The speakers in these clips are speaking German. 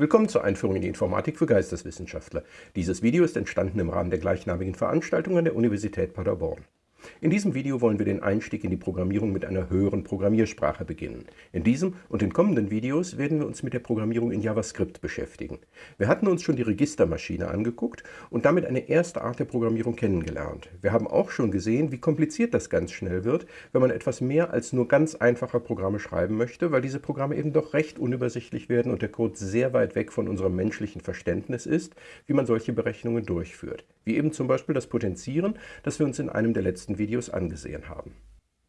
Willkommen zur Einführung in die Informatik für Geisteswissenschaftler. Dieses Video ist entstanden im Rahmen der gleichnamigen Veranstaltung an der Universität Paderborn. In diesem Video wollen wir den Einstieg in die Programmierung mit einer höheren Programmiersprache beginnen. In diesem und den kommenden Videos werden wir uns mit der Programmierung in JavaScript beschäftigen. Wir hatten uns schon die Registermaschine angeguckt und damit eine erste Art der Programmierung kennengelernt. Wir haben auch schon gesehen, wie kompliziert das ganz schnell wird, wenn man etwas mehr als nur ganz einfache Programme schreiben möchte, weil diese Programme eben doch recht unübersichtlich werden und der Code sehr weit weg von unserem menschlichen Verständnis ist, wie man solche Berechnungen durchführt. Wie eben zum Beispiel das Potenzieren, das wir uns in einem der letzten Videos angesehen haben.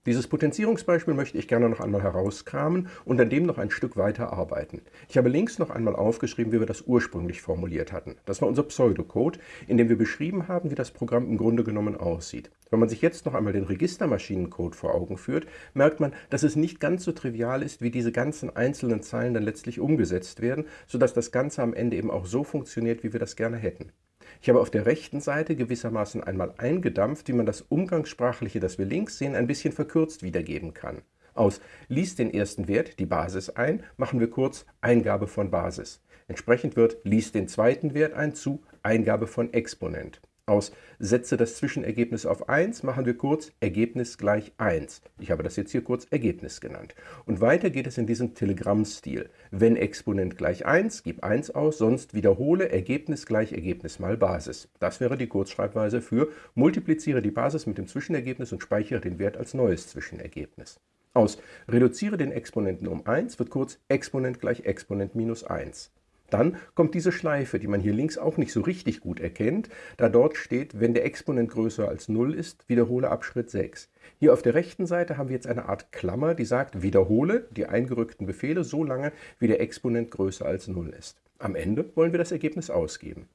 Dieses Potenzierungsbeispiel möchte ich gerne noch einmal herauskramen und an dem noch ein Stück weiter arbeiten. Ich habe links noch einmal aufgeschrieben, wie wir das ursprünglich formuliert hatten. Das war unser Pseudocode, in dem wir beschrieben haben, wie das Programm im Grunde genommen aussieht. Wenn man sich jetzt noch einmal den Registermaschinencode vor Augen führt, merkt man, dass es nicht ganz so trivial ist, wie diese ganzen einzelnen Zeilen dann letztlich umgesetzt werden, sodass das Ganze am Ende eben auch so funktioniert, wie wir das gerne hätten. Ich habe auf der rechten Seite gewissermaßen einmal eingedampft, wie man das Umgangssprachliche, das wir links sehen, ein bisschen verkürzt wiedergeben kann. Aus liest den ersten Wert, die Basis ein, machen wir kurz Eingabe von Basis. Entsprechend wird liest den zweiten Wert ein zu Eingabe von Exponent. Aus setze das Zwischenergebnis auf 1 machen wir kurz Ergebnis gleich 1. Ich habe das jetzt hier kurz Ergebnis genannt. Und weiter geht es in diesem Telegramm-Stil. Wenn Exponent gleich 1, gib 1 aus, sonst wiederhole Ergebnis gleich Ergebnis mal Basis. Das wäre die Kurzschreibweise für multipliziere die Basis mit dem Zwischenergebnis und speichere den Wert als neues Zwischenergebnis. Aus reduziere den Exponenten um 1 wird kurz Exponent gleich Exponent minus 1. Dann kommt diese Schleife, die man hier links auch nicht so richtig gut erkennt, da dort steht, wenn der Exponent größer als 0 ist, wiederhole ab Schritt 6. Hier auf der rechten Seite haben wir jetzt eine Art Klammer, die sagt, wiederhole die eingerückten Befehle so lange, wie der Exponent größer als 0 ist. Am Ende wollen wir das Ergebnis ausgeben.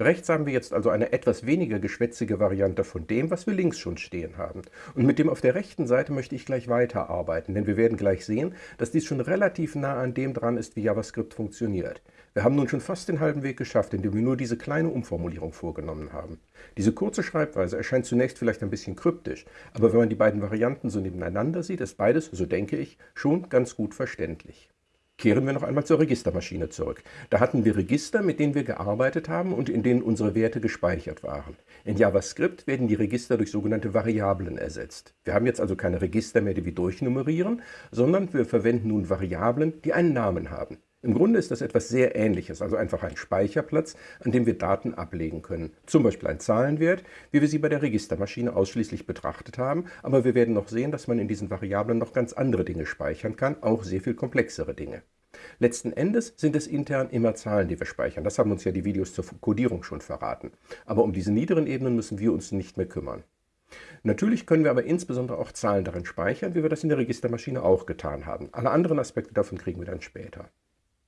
Rechts haben wir jetzt also eine etwas weniger geschwätzige Variante von dem, was wir links schon stehen haben. Und mit dem auf der rechten Seite möchte ich gleich weiterarbeiten, denn wir werden gleich sehen, dass dies schon relativ nah an dem dran ist, wie JavaScript funktioniert. Wir haben nun schon fast den halben Weg geschafft, indem wir nur diese kleine Umformulierung vorgenommen haben. Diese kurze Schreibweise erscheint zunächst vielleicht ein bisschen kryptisch, aber wenn man die beiden Varianten so nebeneinander sieht, ist beides, so denke ich, schon ganz gut verständlich. Kehren wir noch einmal zur Registermaschine zurück. Da hatten wir Register, mit denen wir gearbeitet haben und in denen unsere Werte gespeichert waren. In JavaScript werden die Register durch sogenannte Variablen ersetzt. Wir haben jetzt also keine Register mehr, die wir durchnummerieren, sondern wir verwenden nun Variablen, die einen Namen haben. Im Grunde ist das etwas sehr Ähnliches, also einfach ein Speicherplatz, an dem wir Daten ablegen können. Zum Beispiel ein Zahlenwert, wie wir sie bei der Registermaschine ausschließlich betrachtet haben, aber wir werden noch sehen, dass man in diesen Variablen noch ganz andere Dinge speichern kann, auch sehr viel komplexere Dinge. Letzten Endes sind es intern immer Zahlen, die wir speichern. Das haben uns ja die Videos zur Codierung schon verraten. Aber um diese niederen Ebenen müssen wir uns nicht mehr kümmern. Natürlich können wir aber insbesondere auch Zahlen darin speichern, wie wir das in der Registermaschine auch getan haben. Alle anderen Aspekte davon kriegen wir dann später.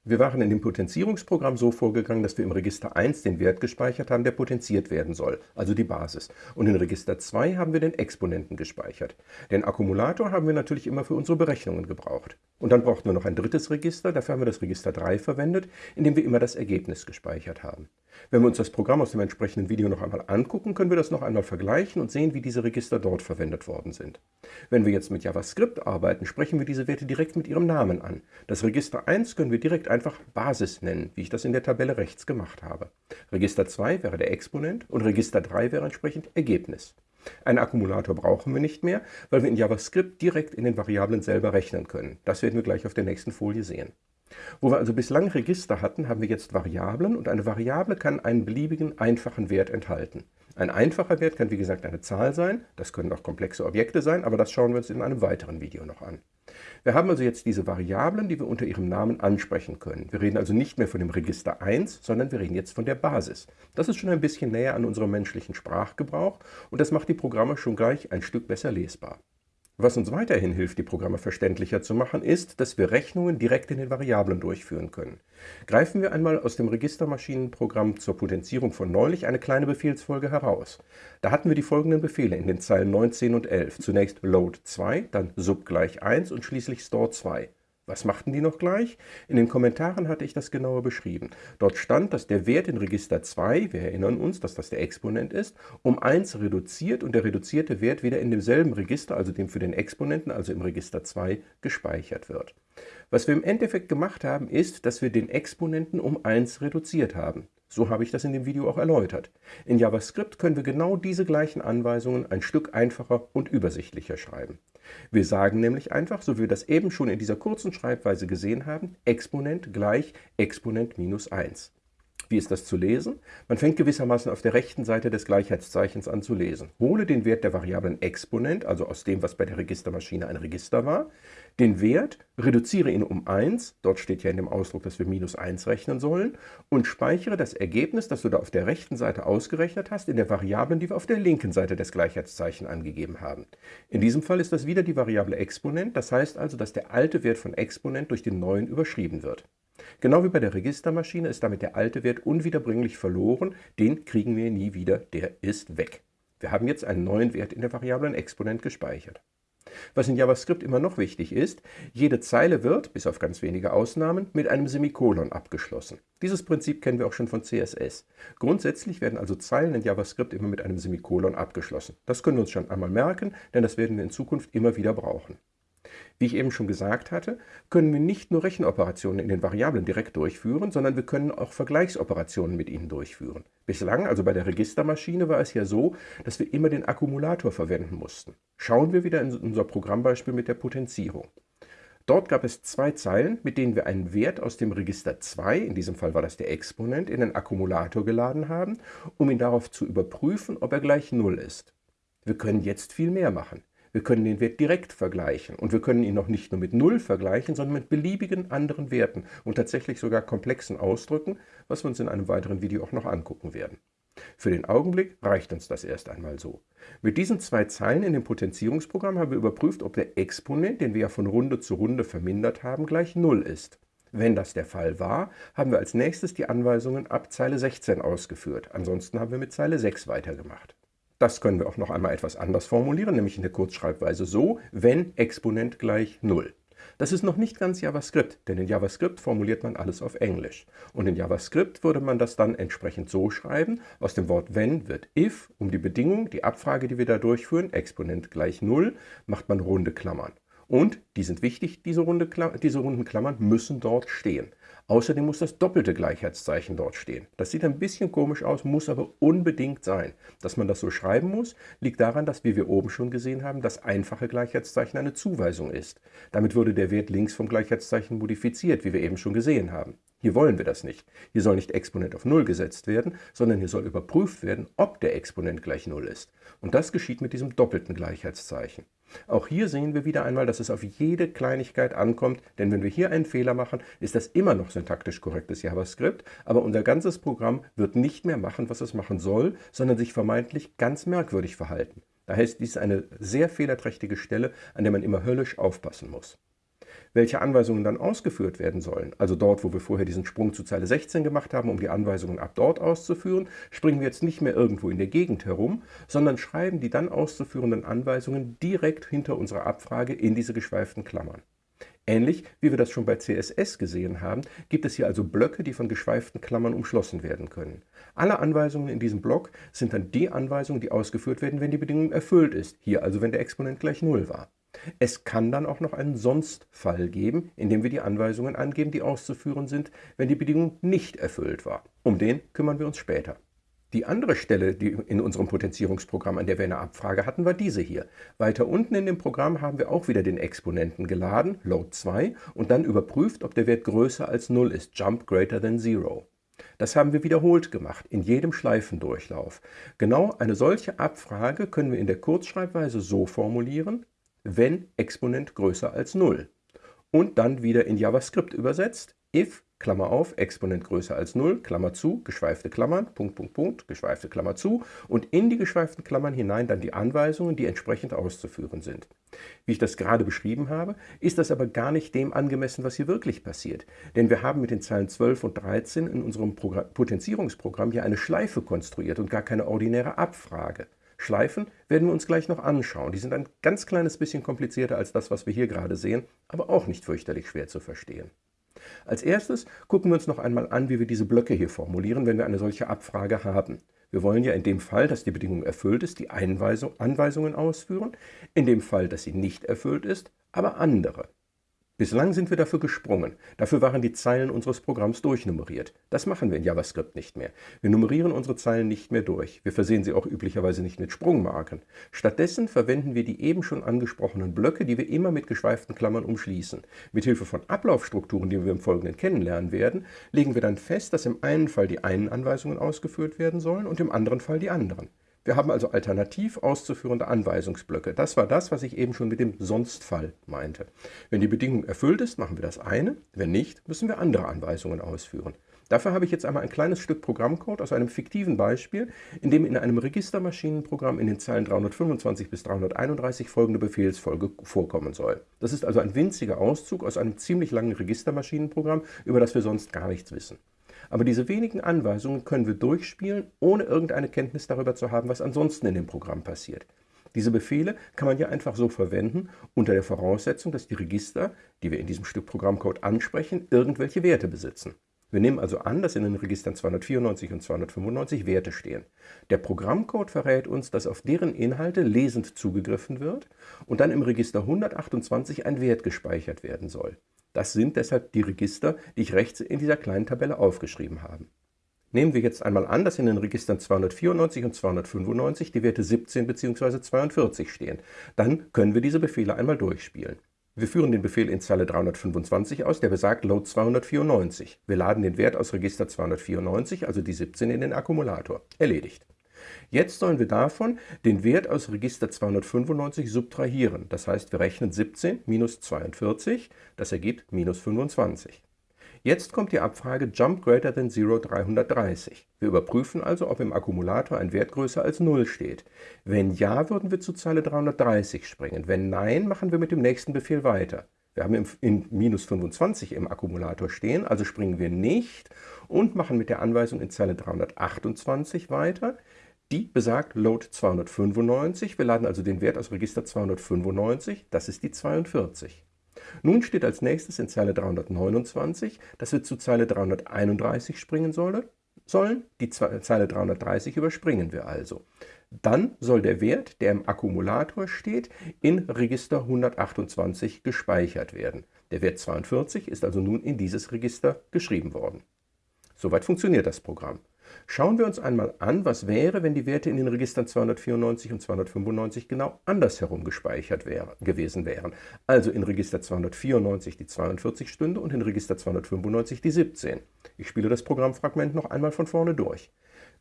Wir waren in dem Potenzierungsprogramm so vorgegangen, dass wir im Register 1 den Wert gespeichert haben, der potenziert werden soll, also die Basis. Und in Register 2 haben wir den Exponenten gespeichert. Den Akkumulator haben wir natürlich immer für unsere Berechnungen gebraucht. Und dann brauchten wir noch ein drittes Register, dafür haben wir das Register 3 verwendet, in dem wir immer das Ergebnis gespeichert haben. Wenn wir uns das Programm aus dem entsprechenden Video noch einmal angucken, können wir das noch einmal vergleichen und sehen, wie diese Register dort verwendet worden sind. Wenn wir jetzt mit JavaScript arbeiten, sprechen wir diese Werte direkt mit ihrem Namen an. Das Register 1 können wir direkt einfach Basis nennen, wie ich das in der Tabelle rechts gemacht habe. Register 2 wäre der Exponent und Register 3 wäre entsprechend Ergebnis. Einen Akkumulator brauchen wir nicht mehr, weil wir in JavaScript direkt in den Variablen selber rechnen können. Das werden wir gleich auf der nächsten Folie sehen. Wo wir also bislang Register hatten, haben wir jetzt Variablen und eine Variable kann einen beliebigen einfachen Wert enthalten. Ein einfacher Wert kann wie gesagt eine Zahl sein, das können auch komplexe Objekte sein, aber das schauen wir uns in einem weiteren Video noch an. Wir haben also jetzt diese Variablen, die wir unter ihrem Namen ansprechen können. Wir reden also nicht mehr von dem Register 1, sondern wir reden jetzt von der Basis. Das ist schon ein bisschen näher an unserem menschlichen Sprachgebrauch und das macht die Programme schon gleich ein Stück besser lesbar. Was uns weiterhin hilft, die Programme verständlicher zu machen, ist, dass wir Rechnungen direkt in den Variablen durchführen können. Greifen wir einmal aus dem Registermaschinenprogramm zur Potenzierung von neulich eine kleine Befehlsfolge heraus. Da hatten wir die folgenden Befehle in den Zeilen 19 und 11. Zunächst load 2, dann sub gleich 1 und schließlich store 2. Was machten die noch gleich? In den Kommentaren hatte ich das genauer beschrieben. Dort stand, dass der Wert in Register 2, wir erinnern uns, dass das der Exponent ist, um 1 reduziert und der reduzierte Wert wieder in demselben Register, also dem für den Exponenten, also im Register 2, gespeichert wird. Was wir im Endeffekt gemacht haben, ist, dass wir den Exponenten um 1 reduziert haben. So habe ich das in dem Video auch erläutert. In JavaScript können wir genau diese gleichen Anweisungen ein Stück einfacher und übersichtlicher schreiben. Wir sagen nämlich einfach, so wie wir das eben schon in dieser kurzen Schreibweise gesehen haben, Exponent gleich Exponent minus 1. Wie ist das zu lesen? Man fängt gewissermaßen auf der rechten Seite des Gleichheitszeichens an zu lesen. Hole den Wert der Variablen Exponent, also aus dem, was bei der Registermaschine ein Register war, den Wert, reduziere ihn um 1, dort steht ja in dem Ausdruck, dass wir minus 1 rechnen sollen, und speichere das Ergebnis, das du da auf der rechten Seite ausgerechnet hast, in der Variablen, die wir auf der linken Seite des Gleichheitszeichens angegeben haben. In diesem Fall ist das wieder die Variable Exponent, das heißt also, dass der alte Wert von Exponent durch den neuen überschrieben wird. Genau wie bei der Registermaschine ist damit der alte Wert unwiederbringlich verloren, den kriegen wir nie wieder, der ist weg. Wir haben jetzt einen neuen Wert in der Variablen Exponent gespeichert. Was in JavaScript immer noch wichtig ist, jede Zeile wird, bis auf ganz wenige Ausnahmen, mit einem Semikolon abgeschlossen. Dieses Prinzip kennen wir auch schon von CSS. Grundsätzlich werden also Zeilen in JavaScript immer mit einem Semikolon abgeschlossen. Das können wir uns schon einmal merken, denn das werden wir in Zukunft immer wieder brauchen. Wie ich eben schon gesagt hatte, können wir nicht nur Rechenoperationen in den Variablen direkt durchführen, sondern wir können auch Vergleichsoperationen mit ihnen durchführen. Bislang, also bei der Registermaschine, war es ja so, dass wir immer den Akkumulator verwenden mussten. Schauen wir wieder in unser Programmbeispiel mit der Potenzierung. Dort gab es zwei Zeilen, mit denen wir einen Wert aus dem Register 2, in diesem Fall war das der Exponent, in den Akkumulator geladen haben, um ihn darauf zu überprüfen, ob er gleich 0 ist. Wir können jetzt viel mehr machen. Wir können den Wert direkt vergleichen und wir können ihn noch nicht nur mit 0 vergleichen, sondern mit beliebigen anderen Werten und tatsächlich sogar komplexen Ausdrücken, was wir uns in einem weiteren Video auch noch angucken werden. Für den Augenblick reicht uns das erst einmal so. Mit diesen zwei Zeilen in dem Potenzierungsprogramm haben wir überprüft, ob der Exponent, den wir ja von Runde zu Runde vermindert haben, gleich 0 ist. Wenn das der Fall war, haben wir als nächstes die Anweisungen ab Zeile 16 ausgeführt. Ansonsten haben wir mit Zeile 6 weitergemacht. Das können wir auch noch einmal etwas anders formulieren, nämlich in der Kurzschreibweise so, wenn Exponent gleich 0. Das ist noch nicht ganz JavaScript, denn in JavaScript formuliert man alles auf Englisch. Und in JavaScript würde man das dann entsprechend so schreiben, aus dem Wort wenn wird if, um die Bedingung, die Abfrage, die wir da durchführen, Exponent gleich 0, macht man runde Klammern. Und, die sind wichtig, diese, runde, diese runden Klammern müssen dort stehen. Außerdem muss das doppelte Gleichheitszeichen dort stehen. Das sieht ein bisschen komisch aus, muss aber unbedingt sein. Dass man das so schreiben muss, liegt daran, dass, wie wir oben schon gesehen haben, das einfache Gleichheitszeichen eine Zuweisung ist. Damit würde der Wert links vom Gleichheitszeichen modifiziert, wie wir eben schon gesehen haben. Hier wollen wir das nicht. Hier soll nicht Exponent auf 0 gesetzt werden, sondern hier soll überprüft werden, ob der Exponent gleich 0 ist. Und das geschieht mit diesem doppelten Gleichheitszeichen. Auch hier sehen wir wieder einmal, dass es auf jede Kleinigkeit ankommt, denn wenn wir hier einen Fehler machen, ist das immer noch syntaktisch korrektes JavaScript, aber unser ganzes Programm wird nicht mehr machen, was es machen soll, sondern sich vermeintlich ganz merkwürdig verhalten. Da heißt dies eine sehr fehlerträchtige Stelle, an der man immer höllisch aufpassen muss welche Anweisungen dann ausgeführt werden sollen. Also dort, wo wir vorher diesen Sprung zu Zeile 16 gemacht haben, um die Anweisungen ab dort auszuführen, springen wir jetzt nicht mehr irgendwo in der Gegend herum, sondern schreiben die dann auszuführenden Anweisungen direkt hinter unserer Abfrage in diese geschweiften Klammern. Ähnlich wie wir das schon bei CSS gesehen haben, gibt es hier also Blöcke, die von geschweiften Klammern umschlossen werden können. Alle Anweisungen in diesem Block sind dann die Anweisungen, die ausgeführt werden, wenn die Bedingung erfüllt ist, hier also wenn der Exponent gleich 0 war. Es kann dann auch noch einen Sonstfall geben, in dem wir die Anweisungen angeben, die auszuführen sind, wenn die Bedingung nicht erfüllt war. Um den kümmern wir uns später. Die andere Stelle die in unserem Potenzierungsprogramm, an der wir eine Abfrage hatten, war diese hier. Weiter unten in dem Programm haben wir auch wieder den Exponenten geladen, load 2, und dann überprüft, ob der Wert größer als 0 ist, jump greater than 0. Das haben wir wiederholt gemacht, in jedem Schleifendurchlauf. Genau eine solche Abfrage können wir in der Kurzschreibweise so formulieren, wenn Exponent größer als 0. Und dann wieder in JavaScript übersetzt, if, Klammer auf, Exponent größer als 0, Klammer zu, geschweifte Klammern, Punkt, Punkt, Punkt, geschweifte Klammer zu und in die geschweiften Klammern hinein dann die Anweisungen, die entsprechend auszuführen sind. Wie ich das gerade beschrieben habe, ist das aber gar nicht dem angemessen, was hier wirklich passiert. Denn wir haben mit den Zeilen 12 und 13 in unserem Program Potenzierungsprogramm hier eine Schleife konstruiert und gar keine ordinäre Abfrage. Schleifen werden wir uns gleich noch anschauen. Die sind ein ganz kleines bisschen komplizierter als das, was wir hier gerade sehen, aber auch nicht fürchterlich schwer zu verstehen. Als erstes gucken wir uns noch einmal an, wie wir diese Blöcke hier formulieren, wenn wir eine solche Abfrage haben. Wir wollen ja in dem Fall, dass die Bedingung erfüllt ist, die Einweisung, Anweisungen ausführen, in dem Fall, dass sie nicht erfüllt ist, aber andere. Bislang sind wir dafür gesprungen. Dafür waren die Zeilen unseres Programms durchnummeriert. Das machen wir in JavaScript nicht mehr. Wir nummerieren unsere Zeilen nicht mehr durch. Wir versehen sie auch üblicherweise nicht mit Sprungmarken. Stattdessen verwenden wir die eben schon angesprochenen Blöcke, die wir immer mit geschweiften Klammern umschließen. Mithilfe von Ablaufstrukturen, die wir im Folgenden kennenlernen werden, legen wir dann fest, dass im einen Fall die einen Anweisungen ausgeführt werden sollen und im anderen Fall die anderen. Wir haben also alternativ auszuführende Anweisungsblöcke. Das war das, was ich eben schon mit dem Sonstfall meinte. Wenn die Bedingung erfüllt ist, machen wir das eine. Wenn nicht, müssen wir andere Anweisungen ausführen. Dafür habe ich jetzt einmal ein kleines Stück Programmcode aus einem fiktiven Beispiel, in dem in einem Registermaschinenprogramm in den Zeilen 325 bis 331 folgende Befehlsfolge vorkommen soll. Das ist also ein winziger Auszug aus einem ziemlich langen Registermaschinenprogramm, über das wir sonst gar nichts wissen. Aber diese wenigen Anweisungen können wir durchspielen, ohne irgendeine Kenntnis darüber zu haben, was ansonsten in dem Programm passiert. Diese Befehle kann man ja einfach so verwenden, unter der Voraussetzung, dass die Register, die wir in diesem Stück Programmcode ansprechen, irgendwelche Werte besitzen. Wir nehmen also an, dass in den Registern 294 und 295 Werte stehen. Der Programmcode verrät uns, dass auf deren Inhalte lesend zugegriffen wird und dann im Register 128 ein Wert gespeichert werden soll. Das sind deshalb die Register, die ich rechts in dieser kleinen Tabelle aufgeschrieben habe. Nehmen wir jetzt einmal an, dass in den Registern 294 und 295 die Werte 17 bzw. 42 stehen. Dann können wir diese Befehle einmal durchspielen. Wir führen den Befehl in Zeile 325 aus, der besagt Load 294. Wir laden den Wert aus Register 294, also die 17, in den Akkumulator. Erledigt. Jetzt sollen wir davon den Wert aus Register 295 subtrahieren. Das heißt, wir rechnen 17 minus 42, das ergibt minus 25. Jetzt kommt die Abfrage Jump greater than 0 330. Wir überprüfen also, ob im Akkumulator ein Wert größer als 0 steht. Wenn ja, würden wir zu Zeile 330 springen. Wenn nein, machen wir mit dem nächsten Befehl weiter. Wir haben in minus 25 im Akkumulator stehen, also springen wir nicht und machen mit der Anweisung in Zeile 328 weiter. Die besagt Load 295. Wir laden also den Wert aus Register 295. Das ist die 42. Nun steht als nächstes in Zeile 329, dass wir zu Zeile 331 springen sollen. Die Zeile 330 überspringen wir also. Dann soll der Wert, der im Akkumulator steht, in Register 128 gespeichert werden. Der Wert 42 ist also nun in dieses Register geschrieben worden. Soweit funktioniert das Programm. Schauen wir uns einmal an, was wäre, wenn die Werte in den Registern 294 und 295 genau andersherum gespeichert wäre, gewesen wären. Also in Register 294 die 42 Stunde und in Register 295 die 17. Ich spiele das Programmfragment noch einmal von vorne durch.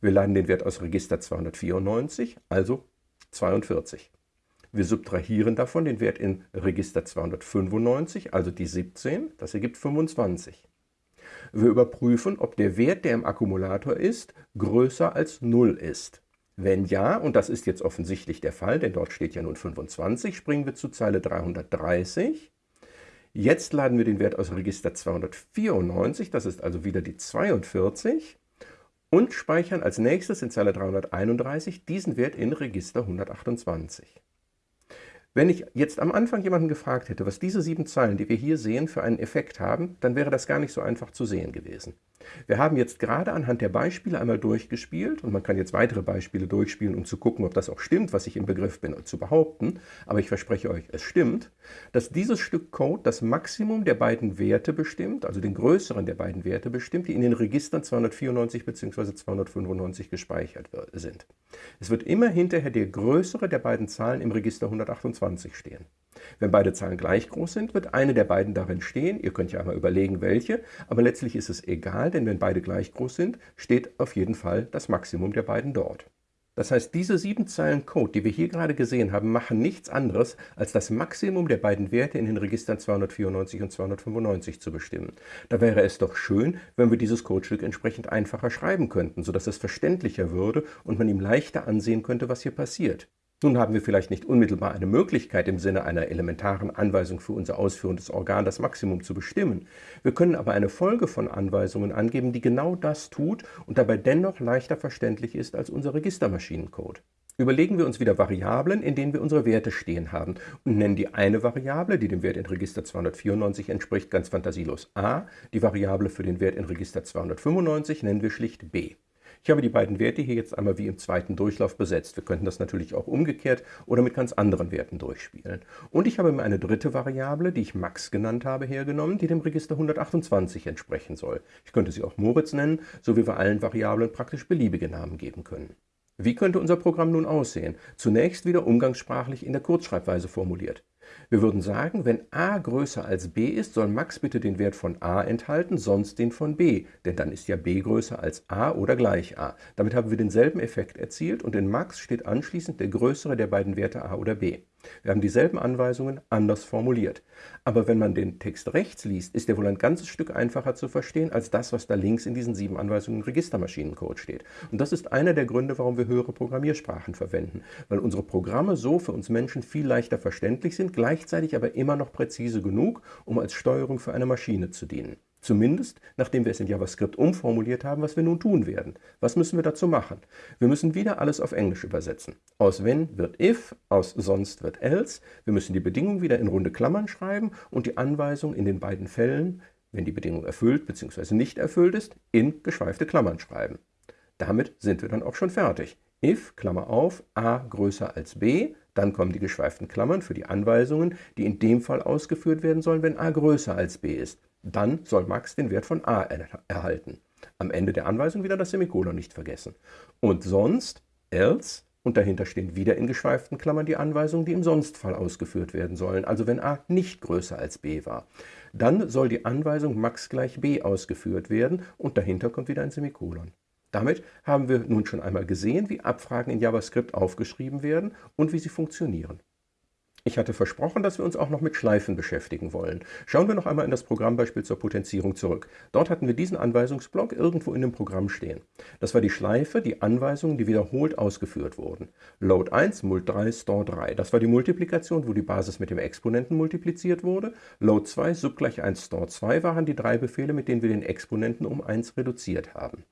Wir laden den Wert aus Register 294, also 42. Wir subtrahieren davon den Wert in Register 295, also die 17, das ergibt 25. Wir überprüfen, ob der Wert, der im Akkumulator ist, größer als 0 ist. Wenn ja, und das ist jetzt offensichtlich der Fall, denn dort steht ja nun 25, springen wir zu Zeile 330. Jetzt laden wir den Wert aus Register 294, das ist also wieder die 42, und speichern als nächstes in Zeile 331 diesen Wert in Register 128. Wenn ich jetzt am Anfang jemanden gefragt hätte, was diese sieben Zeilen, die wir hier sehen, für einen Effekt haben, dann wäre das gar nicht so einfach zu sehen gewesen. Wir haben jetzt gerade anhand der Beispiele einmal durchgespielt und man kann jetzt weitere Beispiele durchspielen, um zu gucken, ob das auch stimmt, was ich im Begriff bin zu behaupten, aber ich verspreche euch, es stimmt, dass dieses Stück Code das Maximum der beiden Werte bestimmt, also den größeren der beiden Werte bestimmt, die in den Registern 294 bzw. 295 gespeichert sind. Es wird immer hinterher der größere der beiden Zahlen im Register 128 stehen. Wenn beide Zahlen gleich groß sind, wird eine der beiden darin stehen. Ihr könnt ja einmal überlegen, welche, aber letztlich ist es egal, denn wenn beide gleich groß sind, steht auf jeden Fall das Maximum der beiden dort. Das heißt, diese sieben Zeilen Code, die wir hier gerade gesehen haben, machen nichts anderes, als das Maximum der beiden Werte in den Registern 294 und 295 zu bestimmen. Da wäre es doch schön, wenn wir dieses Codestück entsprechend einfacher schreiben könnten, sodass es verständlicher würde und man ihm leichter ansehen könnte, was hier passiert. Nun haben wir vielleicht nicht unmittelbar eine Möglichkeit, im Sinne einer elementaren Anweisung für unser ausführendes Organ das Maximum zu bestimmen. Wir können aber eine Folge von Anweisungen angeben, die genau das tut und dabei dennoch leichter verständlich ist als unser Registermaschinencode. Überlegen wir uns wieder Variablen, in denen wir unsere Werte stehen haben und nennen die eine Variable, die dem Wert in Register 294 entspricht, ganz fantasielos a, die Variable für den Wert in Register 295 nennen wir schlicht b. Ich habe die beiden Werte hier jetzt einmal wie im zweiten Durchlauf besetzt. Wir könnten das natürlich auch umgekehrt oder mit ganz anderen Werten durchspielen. Und ich habe mir eine dritte Variable, die ich Max genannt habe, hergenommen, die dem Register 128 entsprechen soll. Ich könnte sie auch Moritz nennen, so wie wir allen Variablen praktisch beliebige Namen geben können. Wie könnte unser Programm nun aussehen? Zunächst wieder umgangssprachlich in der Kurzschreibweise formuliert. Wir würden sagen, wenn a größer als b ist, soll Max bitte den Wert von a enthalten, sonst den von b, denn dann ist ja b größer als a oder gleich a. Damit haben wir denselben Effekt erzielt und in Max steht anschließend der größere der beiden Werte a oder b. Wir haben dieselben Anweisungen anders formuliert. Aber wenn man den Text rechts liest, ist er wohl ein ganzes Stück einfacher zu verstehen als das, was da links in diesen sieben Anweisungen Registermaschinencode steht. Und das ist einer der Gründe, warum wir höhere Programmiersprachen verwenden, weil unsere Programme so für uns Menschen viel leichter verständlich sind, gleichzeitig aber immer noch präzise genug, um als Steuerung für eine Maschine zu dienen. Zumindest, nachdem wir es in JavaScript umformuliert haben, was wir nun tun werden. Was müssen wir dazu machen? Wir müssen wieder alles auf Englisch übersetzen. Aus wenn wird if, aus sonst wird else. Wir müssen die Bedingung wieder in runde Klammern schreiben und die Anweisung in den beiden Fällen, wenn die Bedingung erfüllt bzw. nicht erfüllt ist, in geschweifte Klammern schreiben. Damit sind wir dann auch schon fertig. If, Klammer auf, a größer als b, dann kommen die geschweiften Klammern für die Anweisungen, die in dem Fall ausgeführt werden sollen, wenn a größer als b ist. Dann soll Max den Wert von a erhalten. Am Ende der Anweisung wieder das Semikolon nicht vergessen. Und sonst, else, und dahinter stehen wieder in geschweiften Klammern die Anweisungen, die im Sonstfall ausgeführt werden sollen, also wenn a nicht größer als b war. Dann soll die Anweisung max gleich b ausgeführt werden und dahinter kommt wieder ein Semikolon. Damit haben wir nun schon einmal gesehen, wie Abfragen in JavaScript aufgeschrieben werden und wie sie funktionieren. Ich hatte versprochen, dass wir uns auch noch mit Schleifen beschäftigen wollen. Schauen wir noch einmal in das Programmbeispiel zur Potenzierung zurück. Dort hatten wir diesen Anweisungsblock irgendwo in dem Programm stehen. Das war die Schleife, die Anweisungen, die wiederholt ausgeführt wurden. Load 1, Mult 3, Store 3. Das war die Multiplikation, wo die Basis mit dem Exponenten multipliziert wurde. Load 2, Sub gleich 1, Store 2 waren die drei Befehle, mit denen wir den Exponenten um 1 reduziert haben.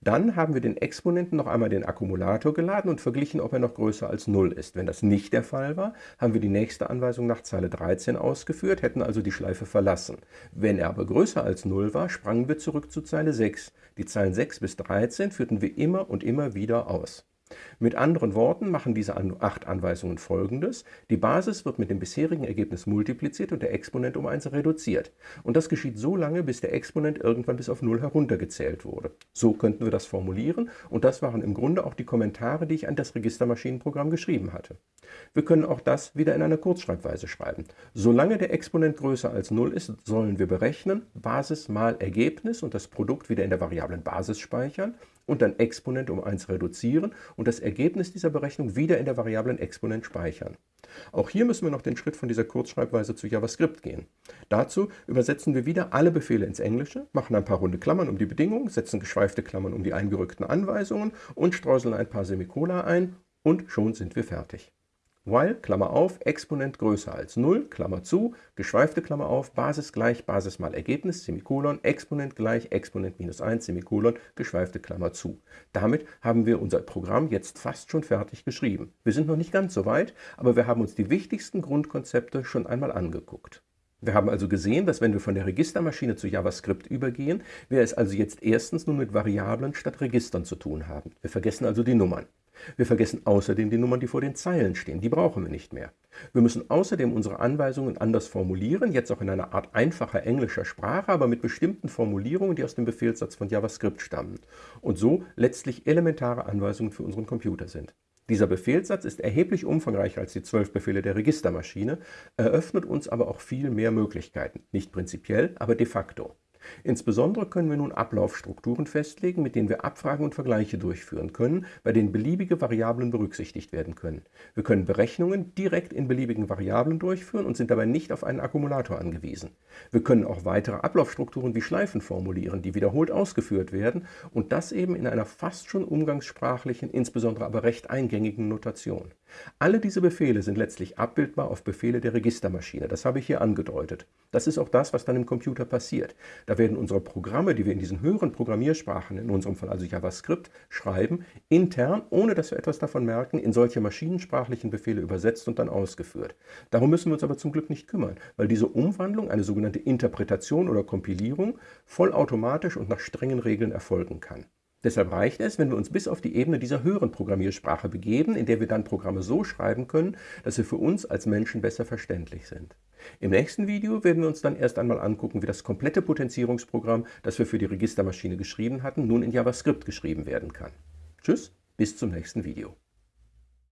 Dann haben wir den Exponenten noch einmal den Akkumulator geladen und verglichen, ob er noch größer als 0 ist. Wenn das nicht der Fall war, haben wir die nächste Anweisung nach Zeile 13 ausgeführt, hätten also die Schleife verlassen. Wenn er aber größer als 0 war, sprangen wir zurück zu Zeile 6. Die Zeilen 6 bis 13 führten wir immer und immer wieder aus. Mit anderen Worten machen diese acht Anweisungen folgendes. Die Basis wird mit dem bisherigen Ergebnis multipliziert und der Exponent um 1 reduziert. Und das geschieht so lange, bis der Exponent irgendwann bis auf 0 heruntergezählt wurde. So könnten wir das formulieren und das waren im Grunde auch die Kommentare, die ich an das Registermaschinenprogramm geschrieben hatte. Wir können auch das wieder in einer Kurzschreibweise schreiben. Solange der Exponent größer als 0 ist, sollen wir berechnen, Basis mal Ergebnis und das Produkt wieder in der Variablen Basis speichern und dann Exponent um 1 reduzieren und das Ergebnis dieser Berechnung wieder in der Variablen Exponent speichern. Auch hier müssen wir noch den Schritt von dieser Kurzschreibweise zu JavaScript gehen. Dazu übersetzen wir wieder alle Befehle ins Englische, machen ein paar runde Klammern um die Bedingungen, setzen geschweifte Klammern um die eingerückten Anweisungen und streuseln ein paar Semikola ein und schon sind wir fertig while, Klammer auf, Exponent größer als 0, Klammer zu, geschweifte Klammer auf, Basis gleich Basis mal Ergebnis, Semikolon, Exponent gleich Exponent minus 1, Semikolon, geschweifte Klammer zu. Damit haben wir unser Programm jetzt fast schon fertig geschrieben. Wir sind noch nicht ganz so weit, aber wir haben uns die wichtigsten Grundkonzepte schon einmal angeguckt. Wir haben also gesehen, dass wenn wir von der Registermaschine zu JavaScript übergehen, wir es also jetzt erstens nun mit Variablen statt Registern zu tun haben. Wir vergessen also die Nummern. Wir vergessen außerdem die Nummern, die vor den Zeilen stehen. Die brauchen wir nicht mehr. Wir müssen außerdem unsere Anweisungen anders formulieren, jetzt auch in einer Art einfacher englischer Sprache, aber mit bestimmten Formulierungen, die aus dem Befehlssatz von JavaScript stammen und so letztlich elementare Anweisungen für unseren Computer sind. Dieser Befehlssatz ist erheblich umfangreicher als die zwölf Befehle der Registermaschine, eröffnet uns aber auch viel mehr Möglichkeiten. Nicht prinzipiell, aber de facto. Insbesondere können wir nun Ablaufstrukturen festlegen, mit denen wir Abfragen und Vergleiche durchführen können, bei denen beliebige Variablen berücksichtigt werden können. Wir können Berechnungen direkt in beliebigen Variablen durchführen und sind dabei nicht auf einen Akkumulator angewiesen. Wir können auch weitere Ablaufstrukturen wie Schleifen formulieren, die wiederholt ausgeführt werden und das eben in einer fast schon umgangssprachlichen, insbesondere aber recht eingängigen Notation. Alle diese Befehle sind letztlich abbildbar auf Befehle der Registermaschine. Das habe ich hier angedeutet. Das ist auch das, was dann im Computer passiert. Da werden unsere Programme, die wir in diesen höheren Programmiersprachen, in unserem Fall also JavaScript, schreiben, intern, ohne dass wir etwas davon merken, in solche maschinensprachlichen Befehle übersetzt und dann ausgeführt. Darum müssen wir uns aber zum Glück nicht kümmern, weil diese Umwandlung, eine sogenannte Interpretation oder Kompilierung, vollautomatisch und nach strengen Regeln erfolgen kann. Deshalb reicht es, wenn wir uns bis auf die Ebene dieser höheren Programmiersprache begeben, in der wir dann Programme so schreiben können, dass sie für uns als Menschen besser verständlich sind. Im nächsten Video werden wir uns dann erst einmal angucken, wie das komplette Potenzierungsprogramm, das wir für die Registermaschine geschrieben hatten, nun in JavaScript geschrieben werden kann. Tschüss, bis zum nächsten Video.